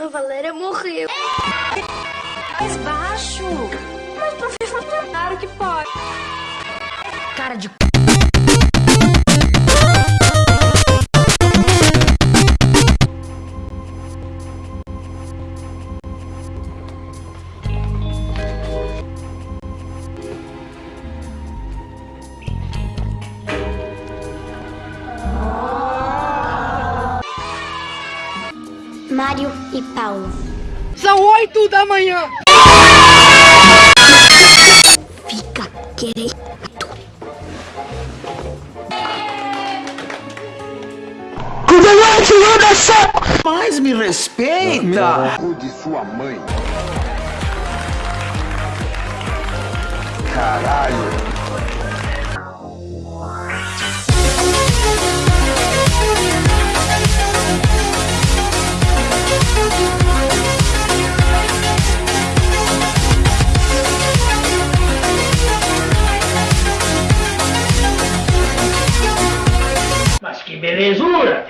A Valéria morreu. Mais baixo. Mas, professor, claro que pode. Cara de Mário e Paulo. São oito da manhã. Fica quieto. Mas me respeita! Cu de sua mãe. Caralho. Que belezura!